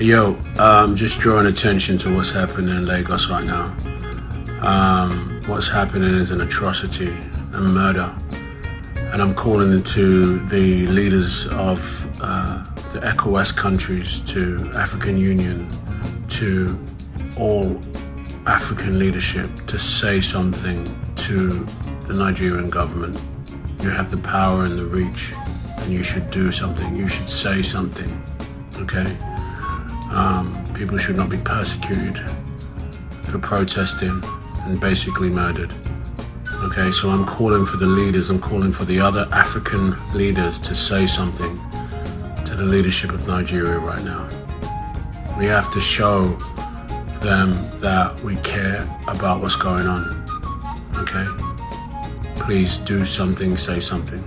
Yo, um, just drawing attention to what's happening in Lagos right now. Um, what's happening is an atrocity and murder. And I'm calling to the leaders of uh, the ECOWAS countries, to African Union, to all African leadership to say something to the Nigerian government. You have the power and the reach, and you should do something. You should say something, okay? Um, people should not be persecuted for protesting and basically murdered. Okay, so I'm calling for the leaders, I'm calling for the other African leaders to say something to the leadership of Nigeria right now. We have to show them that we care about what's going on. Okay? Please do something, say something.